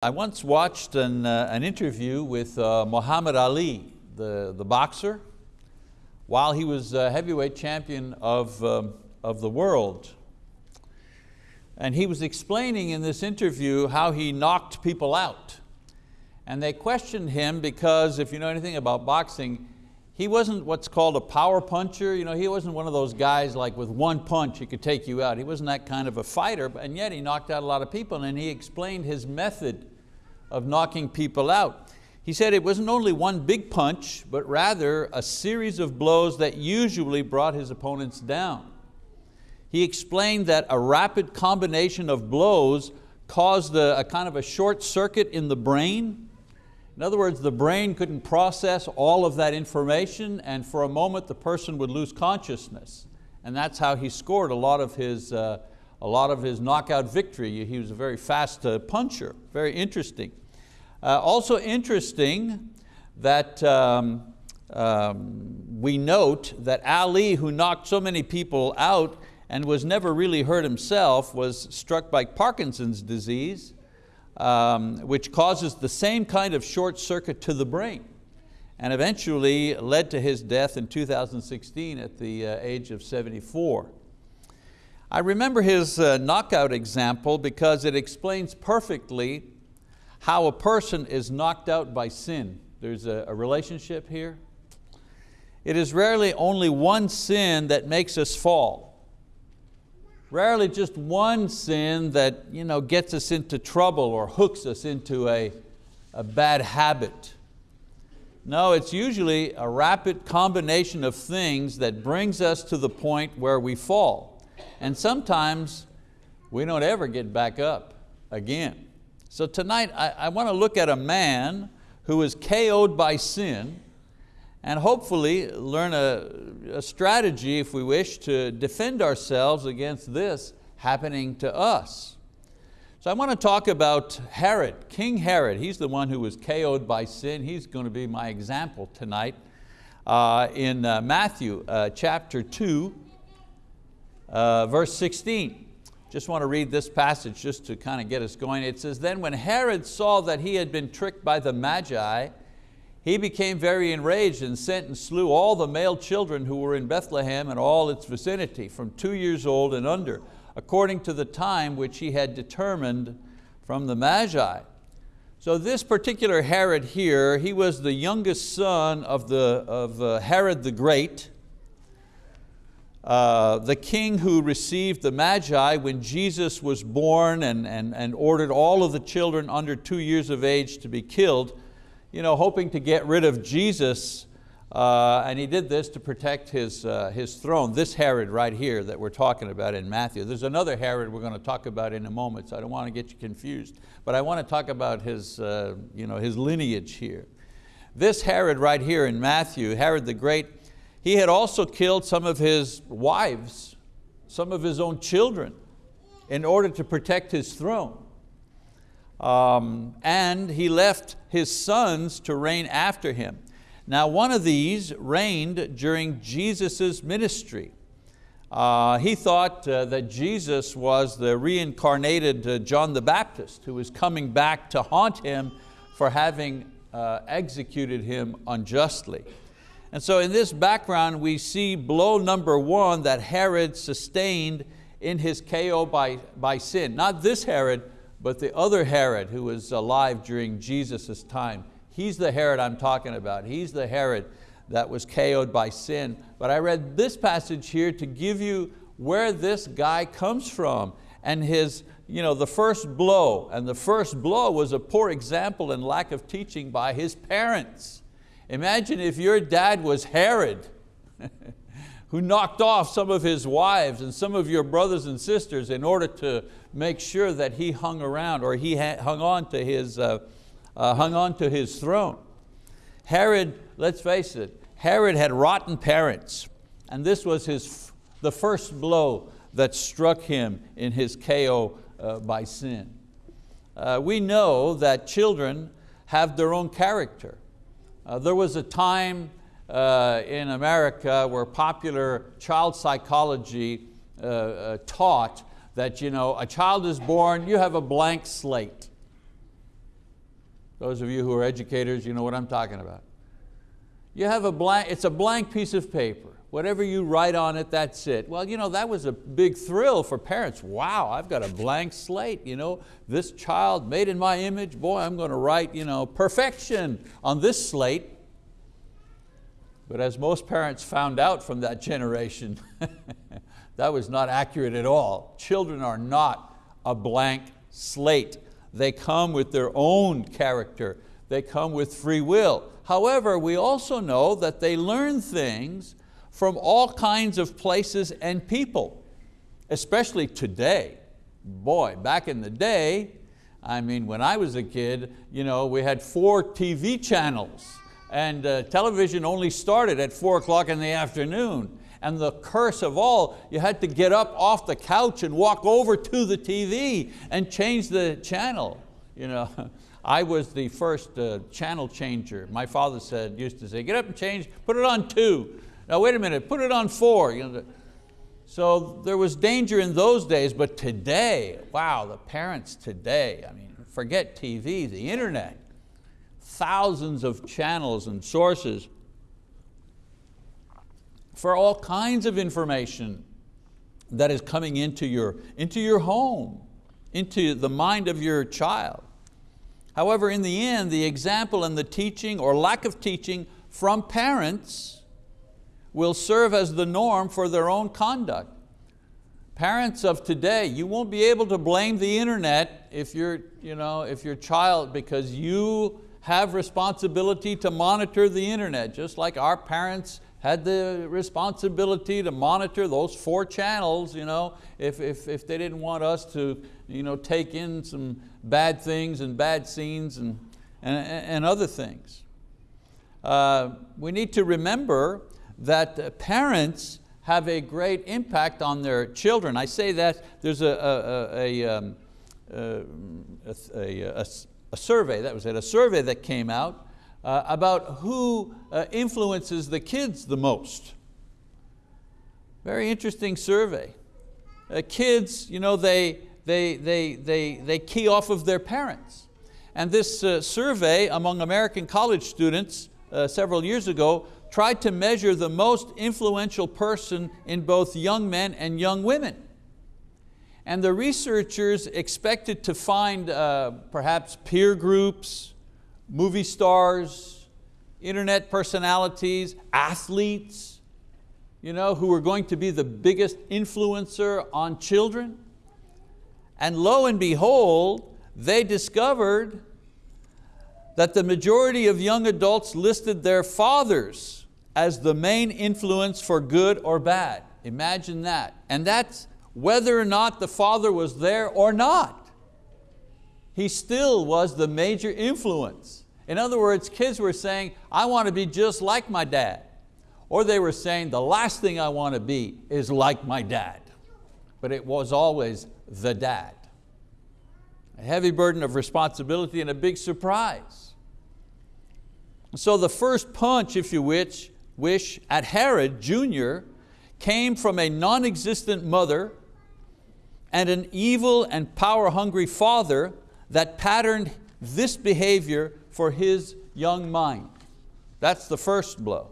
I once watched an, uh, an interview with uh, Muhammad Ali, the, the boxer, while he was uh, heavyweight champion of, um, of the world. And he was explaining in this interview how he knocked people out. And they questioned him because if you know anything about boxing, he wasn't what's called a power puncher. You know, he wasn't one of those guys like with one punch he could take you out. He wasn't that kind of a fighter, and yet he knocked out a lot of people and he explained his method of knocking people out. He said it wasn't only one big punch, but rather a series of blows that usually brought his opponents down. He explained that a rapid combination of blows caused a, a kind of a short circuit in the brain in other words, the brain couldn't process all of that information and for a moment the person would lose consciousness. And that's how he scored a lot of his, uh, a lot of his knockout victory. He was a very fast uh, puncher, very interesting. Uh, also interesting that um, um, we note that Ali, who knocked so many people out and was never really hurt himself, was struck by Parkinson's disease um, which causes the same kind of short circuit to the brain and eventually led to his death in 2016 at the uh, age of 74. I remember his uh, knockout example because it explains perfectly how a person is knocked out by sin. There's a, a relationship here. It is rarely only one sin that makes us fall. Rarely just one sin that you know, gets us into trouble or hooks us into a, a bad habit. No, it's usually a rapid combination of things that brings us to the point where we fall. And sometimes we don't ever get back up again. So tonight I, I want to look at a man who is KO'd by sin and hopefully learn a, a, strategy, if we wish, to defend ourselves against this happening to us. So I want to talk about Herod, King Herod. He's the one who was KO'd by sin. He's going to be my example tonight. Uh, in uh, Matthew uh, chapter 2, uh, verse 16. Just want to read this passage just to kind of get us going. It says, then when Herod saw that he had been tricked by the Magi, he became very enraged and sent and slew all the male children who were in Bethlehem and all its vicinity, from two years old and under, according to the time which he had determined from the Magi. So this particular Herod here, he was the youngest son of, the, of uh, Herod the Great, uh, the king who received the Magi when Jesus was born and, and, and ordered all of the children under two years of age to be killed you know, hoping to get rid of Jesus uh, and he did this to protect his, uh, his throne. This Herod right here that we're talking about in Matthew. There's another Herod we're going to talk about in a moment, so I don't want to get you confused. But I want to talk about his, uh, you know, his lineage here. This Herod right here in Matthew, Herod the Great, he had also killed some of his wives, some of his own children, in order to protect his throne. Um, and he left his sons to reign after him. Now one of these reigned during Jesus' ministry. Uh, he thought uh, that Jesus was the reincarnated uh, John the Baptist who was coming back to haunt him for having uh, executed him unjustly. And so in this background we see blow number one that Herod sustained in his KO by, by sin. Not this Herod, but the other Herod who was alive during Jesus' time, he's the Herod I'm talking about. He's the Herod that was KO'd by sin. But I read this passage here to give you where this guy comes from and his, you know, the first blow. And the first blow was a poor example and lack of teaching by his parents. Imagine if your dad was Herod. who knocked off some of his wives and some of your brothers and sisters in order to make sure that he hung around or he hung on to his, uh, uh, hung on to his throne. Herod, let's face it, Herod had rotten parents and this was his, the first blow that struck him in his KO uh, by sin. Uh, we know that children have their own character. Uh, there was a time uh, in America where popular child psychology taught that you know, a child is born, you have a blank slate. Those of you who are educators, you know what I'm talking about. You have a blank, it's a blank piece of paper. Whatever you write on it, that's it. Well, you know, that was a big thrill for parents. Wow, I've got a blank slate. You know, this child made in my image, boy, I'm going to write you know, perfection on this slate. But as most parents found out from that generation, that was not accurate at all. Children are not a blank slate. They come with their own character. They come with free will. However, we also know that they learn things from all kinds of places and people, especially today. Boy, back in the day, I mean, when I was a kid, you know, we had four TV channels and uh, television only started at four o'clock in the afternoon. And the curse of all, you had to get up off the couch and walk over to the TV and change the channel. You know, I was the first uh, channel changer. My father said, used to say, get up and change, put it on two. Now wait a minute, put it on four. You know, so there was danger in those days, but today, wow, the parents today, I mean, forget TV, the internet, thousands of channels and sources for all kinds of information that is coming into your, into your home, into the mind of your child. However, in the end, the example and the teaching or lack of teaching from parents will serve as the norm for their own conduct. Parents of today, you won't be able to blame the internet if, you you know, if your child, because you have responsibility to monitor the internet, just like our parents had the responsibility to monitor those four channels you know, if, if, if they didn't want us to you know, take in some bad things and bad scenes and, and, and other things. Uh, we need to remember that parents have a great impact on their children. I say that there's a, a, a, um, a, a survey, that was it, a survey that came out uh, about who uh, influences the kids the most. Very interesting survey. Uh, kids, you know, they, they, they, they, they key off of their parents. And this uh, survey among American college students uh, several years ago tried to measure the most influential person in both young men and young women. And the researchers expected to find uh, perhaps peer groups, movie stars, internet personalities, athletes, you know, who were going to be the biggest influencer on children. And lo and behold, they discovered that the majority of young adults listed their fathers as the main influence for good or bad. Imagine that. And that's whether or not the father was there or not. He still was the major influence. In other words, kids were saying, I want to be just like my dad. Or they were saying, the last thing I want to be is like my dad. But it was always the dad. A heavy burden of responsibility and a big surprise. So the first punch, if you wish, wish at Herod Jr. came from a non-existent mother and an evil and power-hungry father that patterned this behavior for his young mind. That's the first blow.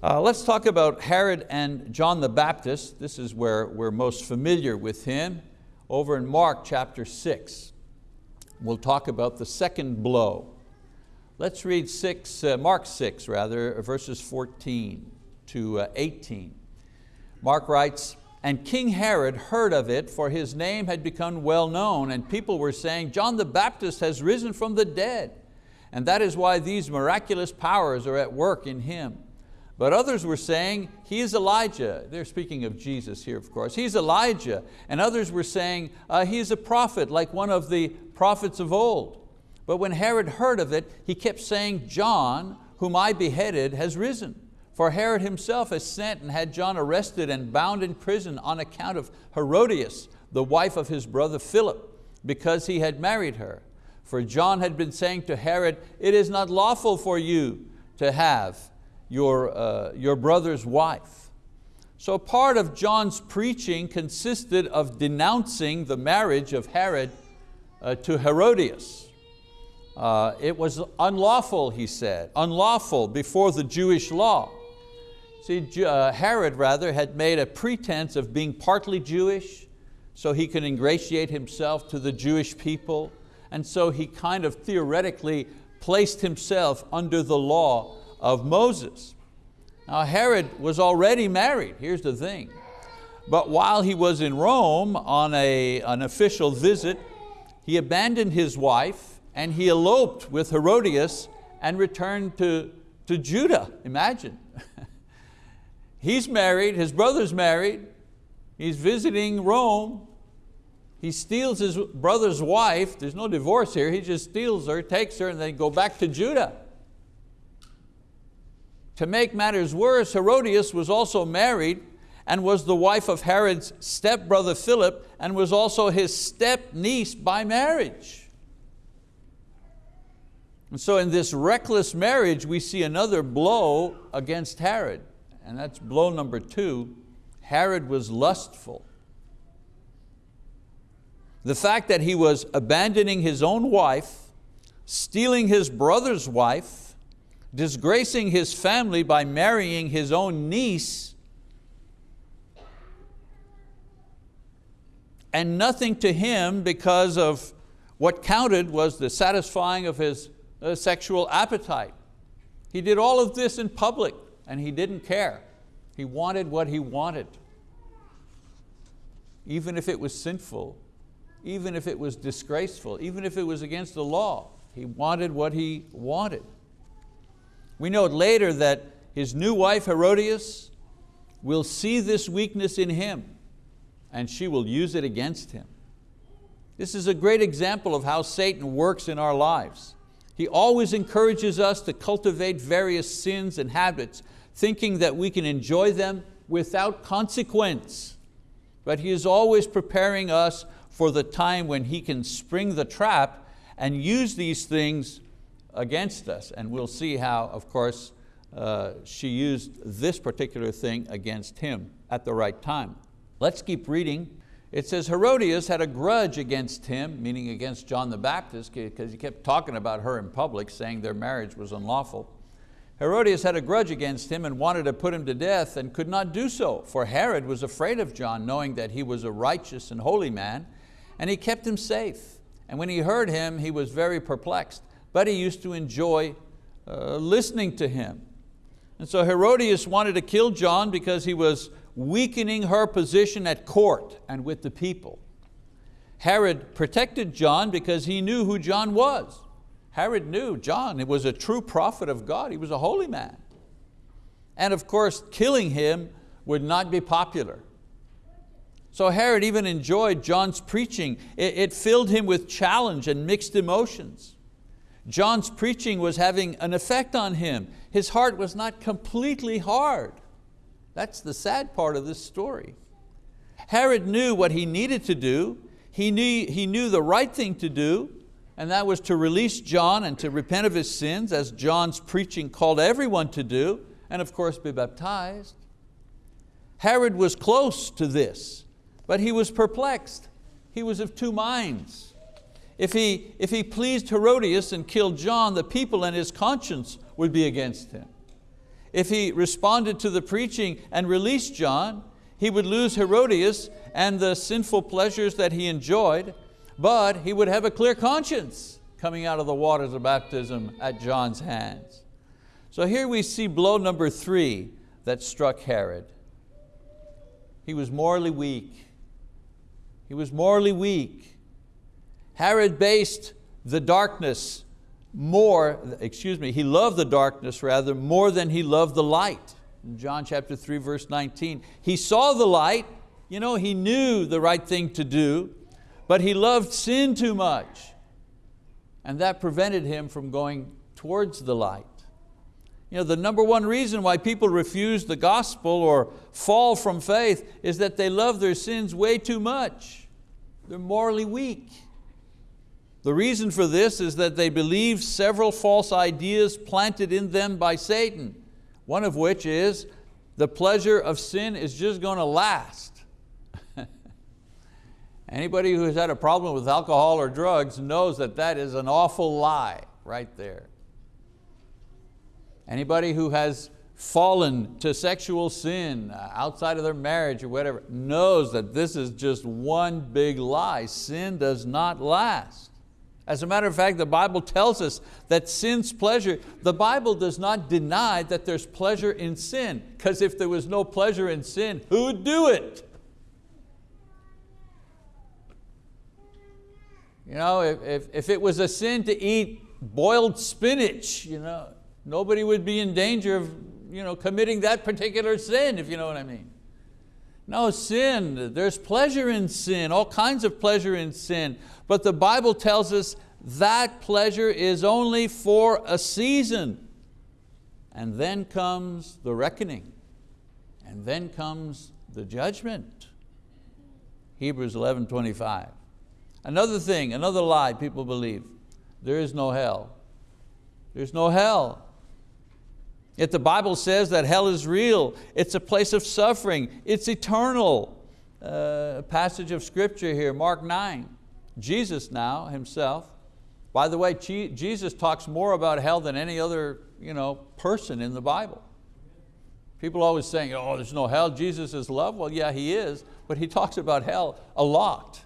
Uh, let's talk about Herod and John the Baptist. This is where we're most familiar with him. Over in Mark chapter six, we'll talk about the second blow. Let's read six, uh, Mark 6, rather, verses 14 to uh, 18. Mark writes, and King Herod heard of it, for his name had become well known, and people were saying, John the Baptist has risen from the dead, and that is why these miraculous powers are at work in him. But others were saying, he is Elijah. They're speaking of Jesus here, of course. He's Elijah. And others were saying, uh, he's a prophet, like one of the prophets of old. But when Herod heard of it, he kept saying, John, whom I beheaded, has risen. For Herod himself has sent and had John arrested and bound in prison on account of Herodias, the wife of his brother Philip, because he had married her. For John had been saying to Herod, it is not lawful for you to have your, uh, your brother's wife. So part of John's preaching consisted of denouncing the marriage of Herod uh, to Herodias. Uh, it was unlawful, he said, unlawful before the Jewish law. See, uh, Herod rather had made a pretense of being partly Jewish so he could ingratiate himself to the Jewish people. And so he kind of theoretically placed himself under the law of Moses. Now Herod was already married, here's the thing. But while he was in Rome on a, an official visit, he abandoned his wife and he eloped with Herodias and returned to, to Judah, imagine. he's married, his brother's married, he's visiting Rome, he steals his brother's wife, there's no divorce here, he just steals her, takes her, and they go back to Judah. To make matters worse, Herodias was also married and was the wife of Herod's stepbrother Philip and was also his step niece by marriage. And so in this reckless marriage, we see another blow against Herod. And that's blow number two. Herod was lustful. The fact that he was abandoning his own wife, stealing his brother's wife, disgracing his family by marrying his own niece, and nothing to him because of what counted was the satisfying of his a sexual appetite. He did all of this in public and he didn't care. He wanted what he wanted. Even if it was sinful, even if it was disgraceful, even if it was against the law, he wanted what he wanted. We know later that his new wife Herodias will see this weakness in him and she will use it against him. This is a great example of how Satan works in our lives. He always encourages us to cultivate various sins and habits, thinking that we can enjoy them without consequence. But He is always preparing us for the time when He can spring the trap and use these things against us. And we'll see how, of course, uh, she used this particular thing against him at the right time. Let's keep reading it says Herodias had a grudge against him, meaning against John the Baptist, because he kept talking about her in public, saying their marriage was unlawful. Herodias had a grudge against him and wanted to put him to death and could not do so, for Herod was afraid of John, knowing that he was a righteous and holy man, and he kept him safe. And when he heard him, he was very perplexed, but he used to enjoy uh, listening to him. And so Herodias wanted to kill John because he was weakening her position at court and with the people. Herod protected John because he knew who John was. Herod knew John was a true prophet of God. He was a holy man. And of course, killing him would not be popular. So Herod even enjoyed John's preaching. It, it filled him with challenge and mixed emotions. John's preaching was having an effect on him. His heart was not completely hard. That's the sad part of this story. Herod knew what he needed to do. He knew, he knew the right thing to do, and that was to release John and to repent of his sins, as John's preaching called everyone to do, and of course be baptized. Herod was close to this, but he was perplexed. He was of two minds. If he, if he pleased Herodias and killed John, the people and his conscience would be against him. If he responded to the preaching and released John, he would lose Herodias and the sinful pleasures that he enjoyed, but he would have a clear conscience coming out of the waters of baptism at John's hands. So here we see blow number three that struck Herod. He was morally weak. He was morally weak. Herod based the darkness more, excuse me, he loved the darkness rather more than he loved the light. In John chapter 3 verse 19, he saw the light, you know, he knew the right thing to do, but he loved sin too much. And that prevented him from going towards the light. You know, the number one reason why people refuse the gospel or fall from faith is that they love their sins way too much. They're morally weak. The reason for this is that they believe several false ideas planted in them by Satan, one of which is the pleasure of sin is just going to last. Anybody who has had a problem with alcohol or drugs knows that that is an awful lie right there. Anybody who has fallen to sexual sin uh, outside of their marriage or whatever knows that this is just one big lie. Sin does not last. As a matter of fact, the Bible tells us that sin's pleasure, the Bible does not deny that there's pleasure in sin, because if there was no pleasure in sin, who would do it? You know, if, if, if it was a sin to eat boiled spinach, you know, nobody would be in danger of you know, committing that particular sin, if you know what I mean. No, sin, there's pleasure in sin, all kinds of pleasure in sin. But the Bible tells us that pleasure is only for a season. And then comes the reckoning. And then comes the judgment. Hebrews 11, 25. Another thing, another lie people believe, there is no hell. There's no hell. Yet the Bible says that hell is real. It's a place of suffering. It's eternal. Uh, passage of scripture here, Mark 9. Jesus now himself. By the way, Jesus talks more about hell than any other you know, person in the Bible. People always saying, oh, there's no hell, Jesus is love. Well, yeah, He is, but He talks about hell a lot.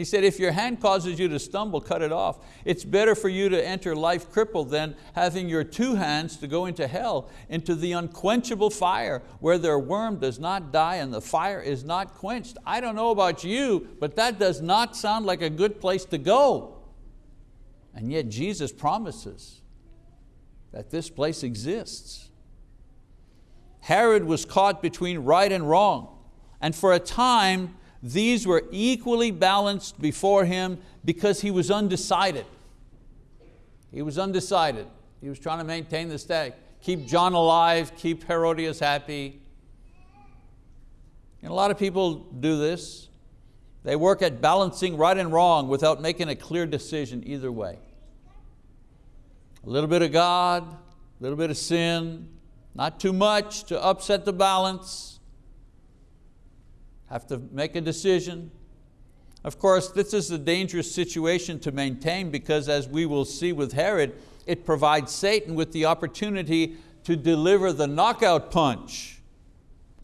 He said, if your hand causes you to stumble, cut it off. It's better for you to enter life crippled than having your two hands to go into hell, into the unquenchable fire where their worm does not die and the fire is not quenched. I don't know about you, but that does not sound like a good place to go. And yet Jesus promises that this place exists. Herod was caught between right and wrong. And for a time, these were equally balanced before him because he was undecided. He was undecided. He was trying to maintain the status, keep John alive, keep Herodias happy. And a lot of people do this. They work at balancing right and wrong without making a clear decision either way. A little bit of God, a little bit of sin, not too much to upset the balance have to make a decision. Of course, this is a dangerous situation to maintain because as we will see with Herod, it provides Satan with the opportunity to deliver the knockout punch.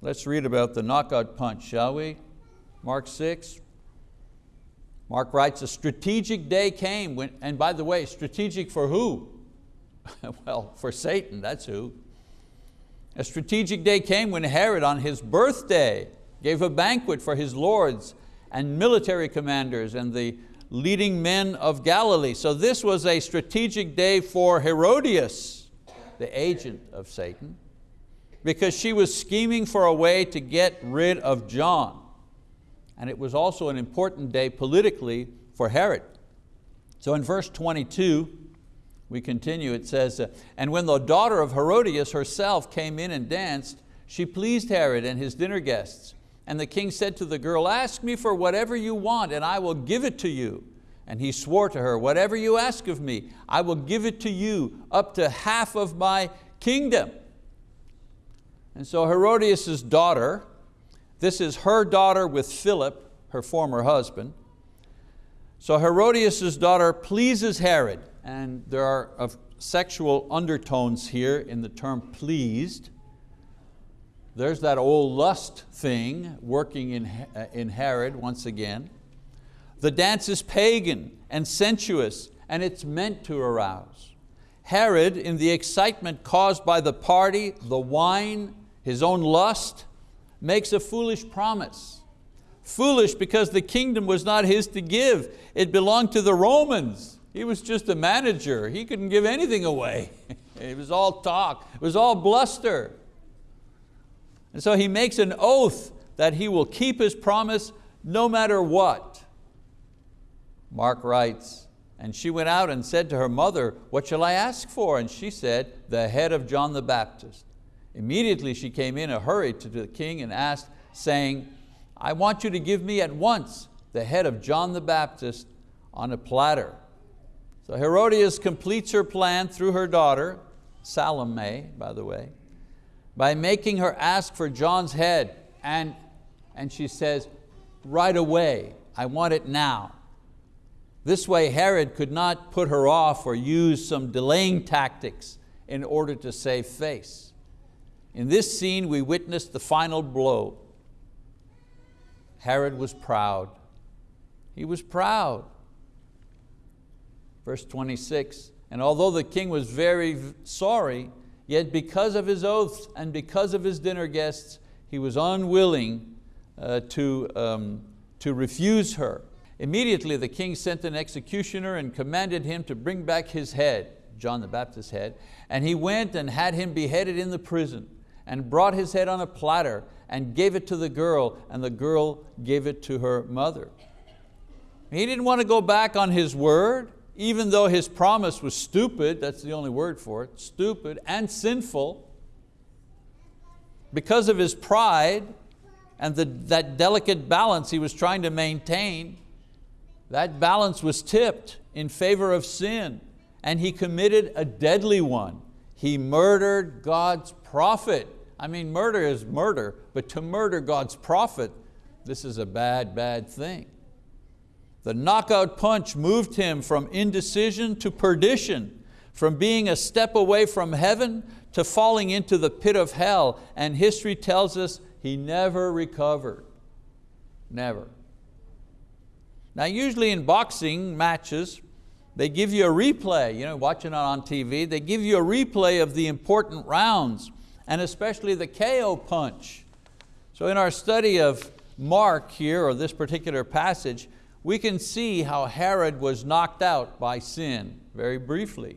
Let's read about the knockout punch, shall we? Mark 6. Mark writes, a strategic day came, when, and by the way, strategic for who? well, for Satan, that's who. A strategic day came when Herod, on his birthday, gave a banquet for his lords and military commanders and the leading men of Galilee. So this was a strategic day for Herodias, the agent of Satan, because she was scheming for a way to get rid of John. And it was also an important day politically for Herod. So in verse 22, we continue, it says, uh, And when the daughter of Herodias herself came in and danced, she pleased Herod and his dinner guests. And the king said to the girl, ask me for whatever you want and I will give it to you. And he swore to her, whatever you ask of me, I will give it to you up to half of my kingdom. And so Herodias' daughter, this is her daughter with Philip, her former husband. So Herodias' daughter pleases Herod, and there are sexual undertones here in the term pleased. There's that old lust thing working in, uh, in Herod once again. The dance is pagan and sensuous and it's meant to arouse. Herod, in the excitement caused by the party, the wine, his own lust, makes a foolish promise. Foolish because the kingdom was not his to give. It belonged to the Romans. He was just a manager. He couldn't give anything away. it was all talk. It was all bluster. And so he makes an oath that he will keep his promise no matter what. Mark writes, and she went out and said to her mother, what shall I ask for? And she said, the head of John the Baptist. Immediately she came in a hurry to the king and asked, saying, I want you to give me at once the head of John the Baptist on a platter. So Herodias completes her plan through her daughter, Salome, by the way by making her ask for John's head and, and she says, right away, I want it now. This way Herod could not put her off or use some delaying tactics in order to save face. In this scene we witnessed the final blow. Herod was proud. He was proud. Verse 26, and although the king was very sorry, yet because of his oaths and because of his dinner guests, he was unwilling uh, to, um, to refuse her. Immediately the king sent an executioner and commanded him to bring back his head, John the Baptist's head, and he went and had him beheaded in the prison and brought his head on a platter and gave it to the girl and the girl gave it to her mother. He didn't want to go back on his word even though his promise was stupid, that's the only word for it, stupid and sinful, because of his pride and the, that delicate balance he was trying to maintain, that balance was tipped in favor of sin and he committed a deadly one. He murdered God's prophet. I mean, murder is murder, but to murder God's prophet, this is a bad, bad thing. The knockout punch moved him from indecision to perdition, from being a step away from heaven to falling into the pit of hell, and history tells us he never recovered, never. Now usually in boxing matches, they give you a replay, you know, watching it on TV, they give you a replay of the important rounds, and especially the KO punch. So in our study of Mark here, or this particular passage, we can see how Herod was knocked out by sin, very briefly.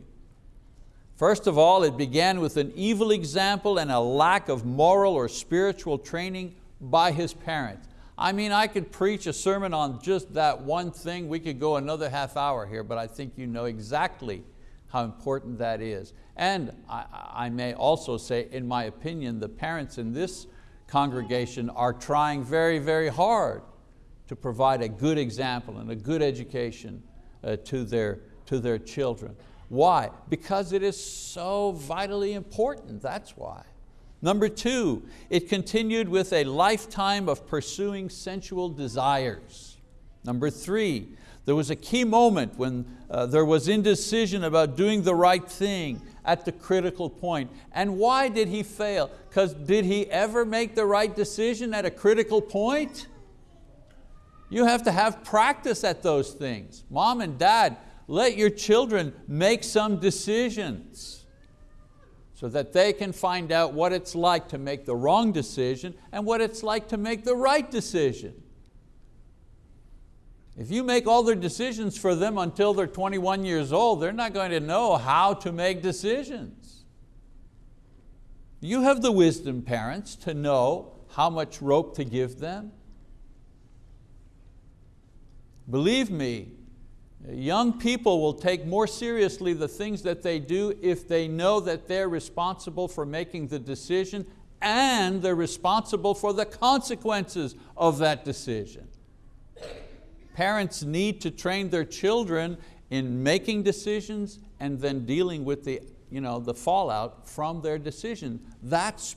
First of all, it began with an evil example and a lack of moral or spiritual training by his parents. I mean, I could preach a sermon on just that one thing. We could go another half hour here, but I think you know exactly how important that is. And I, I may also say, in my opinion, the parents in this congregation are trying very, very hard to provide a good example and a good education uh, to, their, to their children. Why? Because it is so vitally important, that's why. Number two, it continued with a lifetime of pursuing sensual desires. Number three, there was a key moment when uh, there was indecision about doing the right thing at the critical point. And why did he fail? Because did he ever make the right decision at a critical point? You have to have practice at those things. Mom and dad, let your children make some decisions so that they can find out what it's like to make the wrong decision and what it's like to make the right decision. If you make all their decisions for them until they're 21 years old, they're not going to know how to make decisions. You have the wisdom, parents, to know how much rope to give them, Believe me, young people will take more seriously the things that they do if they know that they're responsible for making the decision and they're responsible for the consequences of that decision. Parents need to train their children in making decisions and then dealing with the, you know, the fallout from their decision. That's,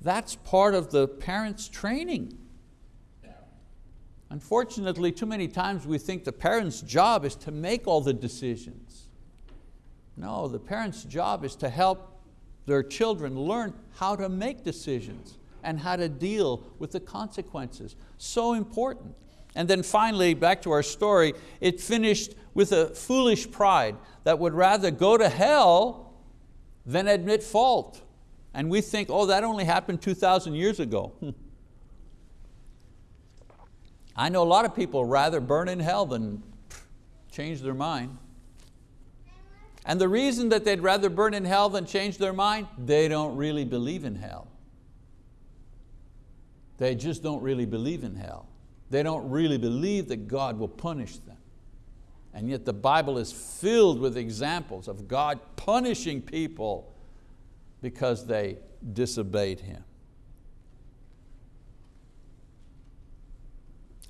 that's part of the parents' training. Unfortunately, too many times we think the parent's job is to make all the decisions. No, the parent's job is to help their children learn how to make decisions and how to deal with the consequences. So important. And then finally, back to our story, it finished with a foolish pride that would rather go to hell than admit fault. And we think, oh, that only happened 2,000 years ago. I know a lot of people rather burn in hell than change their mind. And the reason that they'd rather burn in hell than change their mind, they don't really believe in hell. They just don't really believe in hell. They don't really believe that God will punish them. And yet the Bible is filled with examples of God punishing people because they disobeyed Him.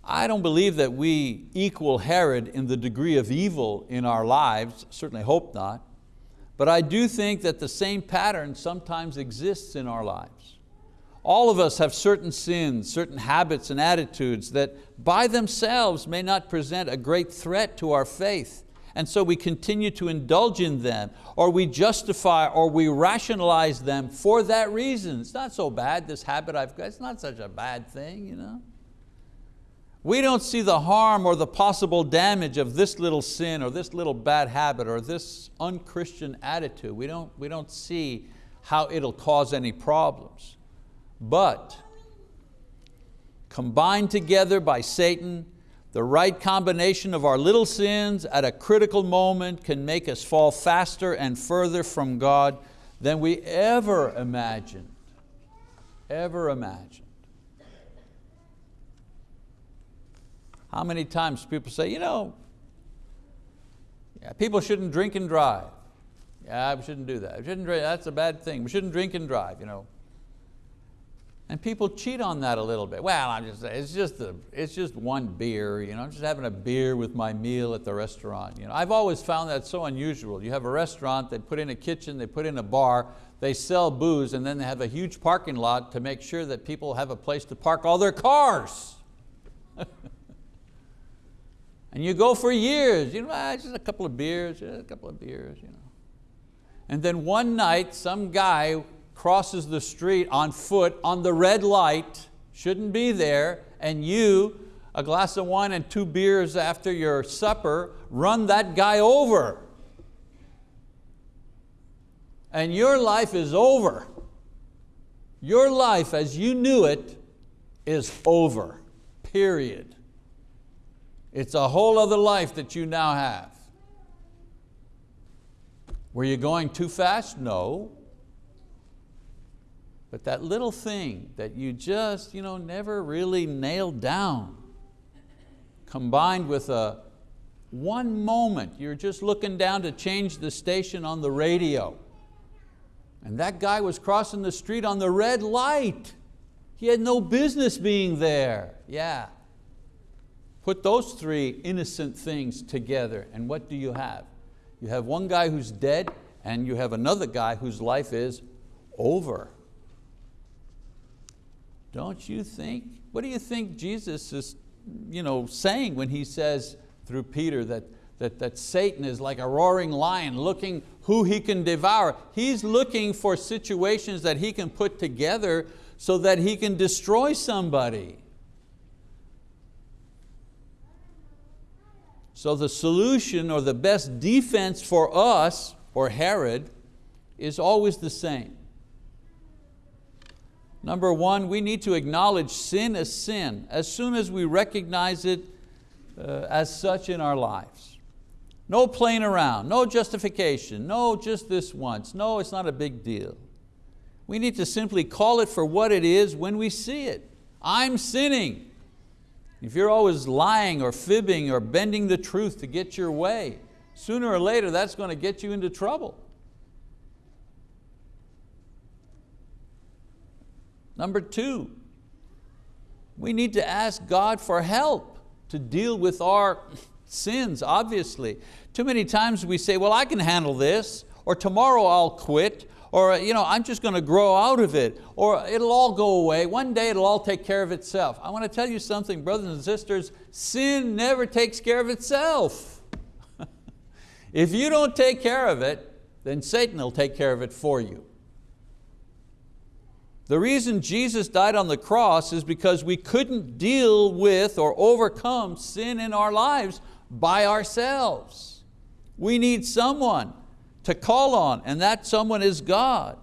I don't believe that we equal Herod in the degree of evil in our lives, certainly hope not, but I do think that the same pattern sometimes exists in our lives. All of us have certain sins, certain habits and attitudes that by themselves may not present a great threat to our faith. And so we continue to indulge in them, or we justify or we rationalize them for that reason. It's not so bad, this habit I've got, it's not such a bad thing. You know? We don't see the harm or the possible damage of this little sin or this little bad habit or this unchristian attitude. We don't, we don't see how it'll cause any problems. But combined together by Satan, the right combination of our little sins at a critical moment can make us fall faster and further from God than we ever imagined, ever imagined. How many times people say, you know, yeah, people shouldn't drink and drive. Yeah, we shouldn't do that. We shouldn't drink, that's a bad thing. We shouldn't drink and drive. You know. And people cheat on that a little bit. Well, I'm just it's just, a, it's just one beer. You know, I'm just having a beer with my meal at the restaurant. You know, I've always found that so unusual. You have a restaurant, they put in a kitchen, they put in a bar, they sell booze, and then they have a huge parking lot to make sure that people have a place to park all their cars. And you go for years, you know, ah, just a couple of beers, just a couple of beers. You know. And then one night, some guy crosses the street on foot on the red light, shouldn't be there, and you, a glass of wine and two beers after your supper, run that guy over. And your life is over. Your life as you knew it is over, period. It's a whole other life that you now have. Were you going too fast? No. But that little thing that you just you know, never really nailed down, combined with a one moment, you're just looking down to change the station on the radio. And that guy was crossing the street on the red light. He had no business being there. Yeah, Put those three innocent things together and what do you have? You have one guy who's dead and you have another guy whose life is over. Don't you think? What do you think Jesus is you know, saying when He says through Peter that, that, that Satan is like a roaring lion looking who he can devour. He's looking for situations that he can put together so that he can destroy somebody. So the solution or the best defense for us, or Herod, is always the same. Number one, we need to acknowledge sin as sin as soon as we recognize it uh, as such in our lives. No playing around, no justification, no just this once, no it's not a big deal. We need to simply call it for what it is when we see it. I'm sinning. If you're always lying or fibbing or bending the truth to get your way, sooner or later that's going to get you into trouble. Number two, we need to ask God for help to deal with our sins, obviously. Too many times we say, well, I can handle this, or tomorrow I'll quit, or you know, I'm just going to grow out of it, or it'll all go away. One day it'll all take care of itself. I want to tell you something, brothers and sisters, sin never takes care of itself. if you don't take care of it, then Satan will take care of it for you. The reason Jesus died on the cross is because we couldn't deal with or overcome sin in our lives by ourselves. We need someone to call on, and that someone is God.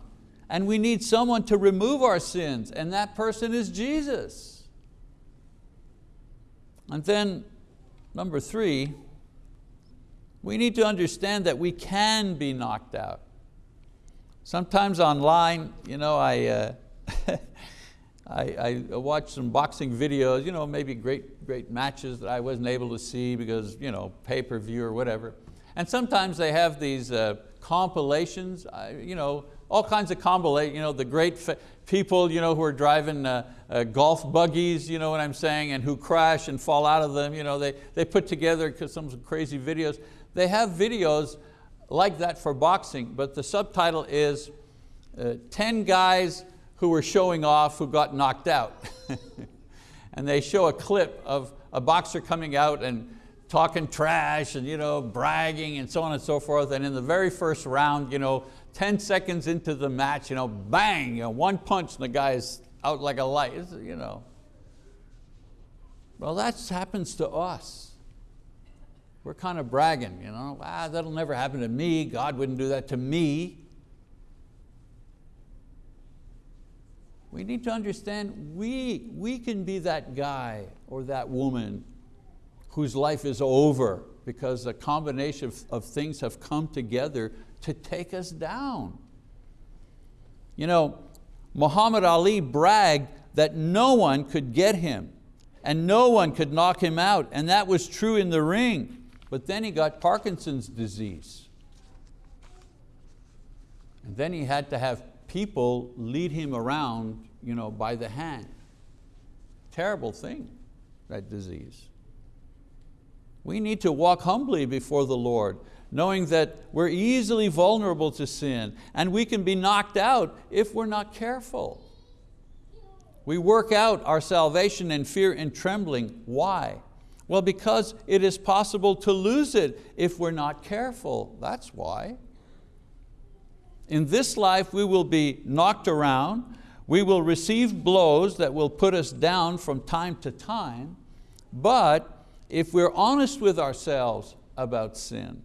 And we need someone to remove our sins, and that person is Jesus. And then, number three, we need to understand that we can be knocked out. Sometimes online, you know, I, uh, I, I watch some boxing videos, you know, maybe great, great matches that I wasn't able to see because you know, pay-per-view or whatever. And sometimes they have these uh, compilations, you know, all kinds of compilations, you know, the great people you know, who are driving uh, uh, golf buggies, you know what I'm saying, and who crash and fall out of them. You know, they, they put together some crazy videos. They have videos like that for boxing, but the subtitle is uh, 10 guys who were showing off who got knocked out. and they show a clip of a boxer coming out and talking trash and you know, bragging and so on and so forth. And in the very first round, you know, 10 seconds into the match, you know, bang, you know, one punch and the guy's out like a light. You know. Well, that happens to us. We're kind of bragging, you know, ah, that'll never happen to me. God wouldn't do that to me. We need to understand we, we can be that guy or that woman whose life is over because a combination of, of things have come together to take us down. You know, Muhammad Ali bragged that no one could get him and no one could knock him out, and that was true in the ring. But then he got Parkinson's disease. And then he had to have people lead him around you know, by the hand. Terrible thing, that disease. We need to walk humbly before the Lord, knowing that we're easily vulnerable to sin and we can be knocked out if we're not careful. We work out our salvation in fear and trembling. Why? Well, because it is possible to lose it if we're not careful. That's why. In this life we will be knocked around, we will receive blows that will put us down from time to time, but if we're honest with ourselves about sin,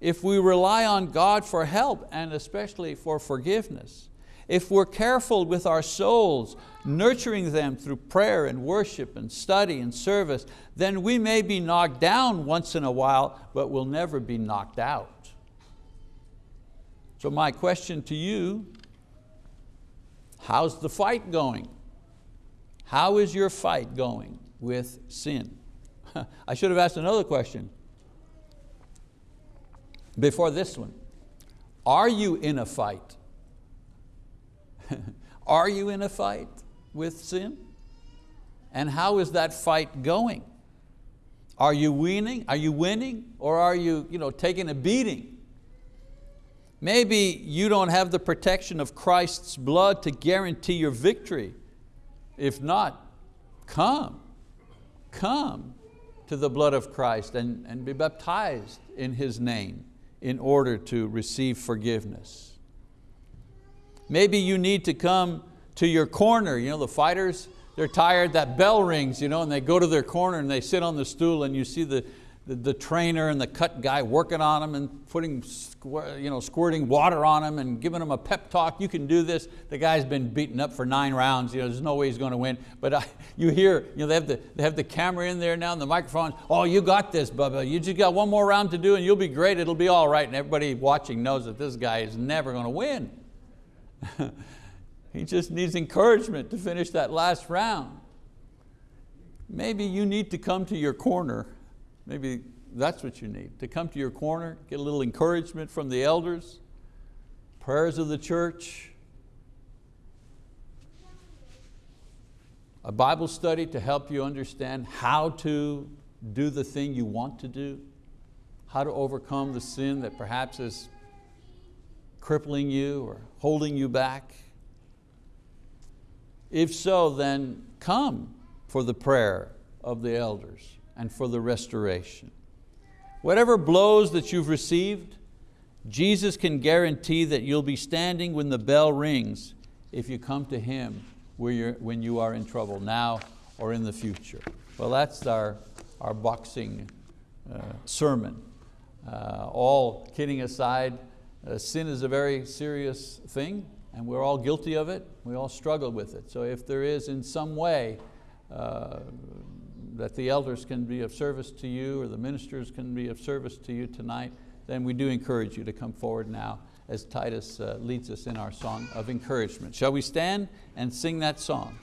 if we rely on God for help and especially for forgiveness, if we're careful with our souls, nurturing them through prayer and worship and study and service, then we may be knocked down once in a while, but we'll never be knocked out. So my question to you How's the fight going? How is your fight going with sin? I should have asked another question before this one. Are you in a fight? Are you in a fight with sin? And how is that fight going? Are you winning? Are you winning or are you, you know, taking a beating? Maybe you don't have the protection of Christ's blood to guarantee your victory. If not, come, come to the blood of Christ and, and be baptized in His name in order to receive forgiveness. Maybe you need to come to your corner. You know, the fighters, they're tired, that bell rings, you know, and they go to their corner and they sit on the stool and you see the, the, trainer and the cut guy working on them and putting, you know, squirting water on them and giving them a pep talk, you can do this. The guy's been beaten up for nine rounds, you know, there's no way he's going to win. But I, you hear, you know, they, have the, they have the camera in there now and the microphone, oh, you got this, Bubba. You just got one more round to do and you'll be great, it'll be all right. And everybody watching knows that this guy is never going to win. he just needs encouragement to finish that last round. Maybe you need to come to your corner Maybe that's what you need, to come to your corner, get a little encouragement from the elders, prayers of the church, a Bible study to help you understand how to do the thing you want to do, how to overcome the sin that perhaps is crippling you or holding you back. If so, then come for the prayer of the elders and for the restoration. Whatever blows that you've received, Jesus can guarantee that you'll be standing when the bell rings if you come to Him when you are in trouble now or in the future. Well, that's our, our boxing uh, sermon. Uh, all kidding aside, uh, sin is a very serious thing and we're all guilty of it. We all struggle with it. So if there is in some way uh, that the elders can be of service to you or the ministers can be of service to you tonight, then we do encourage you to come forward now as Titus uh, leads us in our song of encouragement. Shall we stand and sing that song?